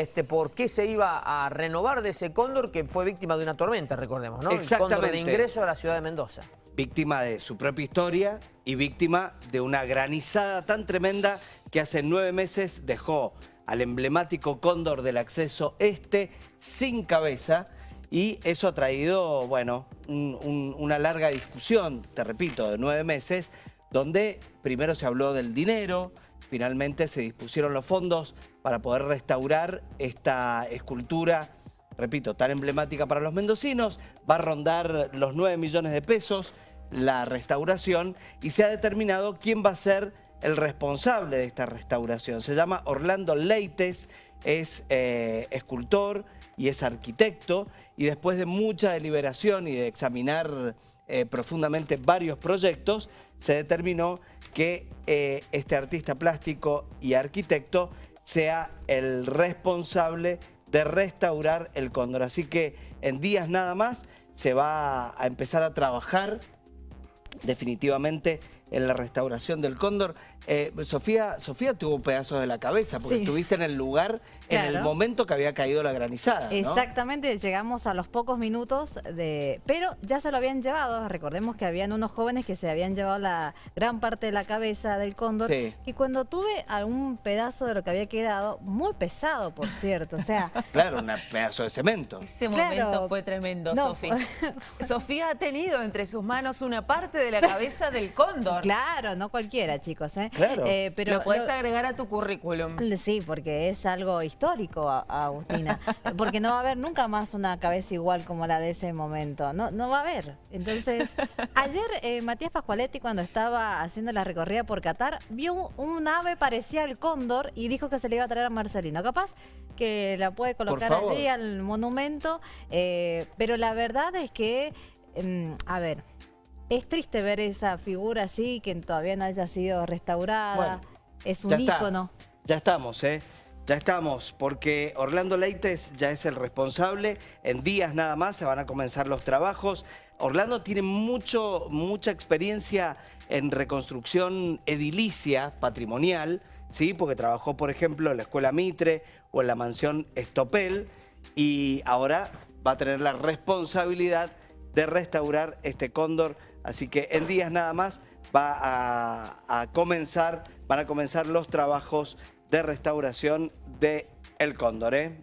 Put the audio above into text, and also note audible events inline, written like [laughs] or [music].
este, por qué se iba a renovar de ese cóndor que fue víctima de una tormenta, recordemos, ¿no? El cóndor de ingreso a la ciudad de Mendoza. Víctima de su propia historia y víctima de una granizada tan tremenda que hace nueve meses dejó al emblemático cóndor del acceso este sin cabeza y eso ha traído, bueno, una larga discusión, te repito, de nueve meses, donde primero se habló del dinero, finalmente se dispusieron los fondos para poder restaurar esta escultura, repito, tan emblemática para los mendocinos, va a rondar los 9 millones de pesos la restauración y se ha determinado quién va a ser el responsable de esta restauración. Se llama Orlando Leites, es eh, escultor y es arquitecto y después de mucha deliberación y de examinar eh, profundamente varios proyectos, se determinó que eh, este artista plástico y arquitecto sea el responsable de restaurar el cóndor. Así que en días nada más se va a empezar a trabajar definitivamente en la restauración del cóndor. Eh, Sofía, Sofía tuvo pedazos de la cabeza porque estuviste en el lugar en el momento que había caído la granizada. Exactamente, llegamos a los pocos minutos, de, pero ya se lo habían llevado. Recordemos que habían unos jóvenes que se habían llevado la gran parte de la cabeza del cóndor y cuando tuve algún pedazo de lo que había quedado, muy pesado por cierto, o sea... [laughs] claro, un pedazo de cemento. Ese momento fue tremendo, Sofía. Sofía ha tenido entre sus manos una parte de la cabeza del cóndor. Claro, no cualquiera, chicos. ¿eh? Claro. Eh, pero lo puedes agregar a tu currículum. Sí, porque es algo histórico, Agustina. [laughs] porque no va a haber nunca más una cabeza igual como la de ese momento. No, no va a haber. Entonces, [laughs] ayer eh, Matías Pascualetti, cuando estaba haciendo la recorrida por Qatar, vio un, ave parecía al cóndor y dijo que se le iba a traer a Marcelino. Capaz que la puede colocar allí al monumento, eh, pero la verdad es que, em, a ver, es triste ver esa figura así, que todavía no haya sido restaurada. es un ícono. Ya estamos, ¿eh? Ya estamos, porque Orlando Leites ya es el responsable. En días nada más se van a comenzar los trabajos. Orlando tiene mucho, mucha experiencia en reconstrucción edilicia, patrimonial, ¿sí? porque trabajó, por ejemplo, en la Escuela Mitre o en la Mansión Estopel, y ahora va a tener la responsabilidad de restaurar este cóndor. Así que en días nada más va a, comenzar, van a comenzar los trabajos de restauración de El Cóndor. ¿eh?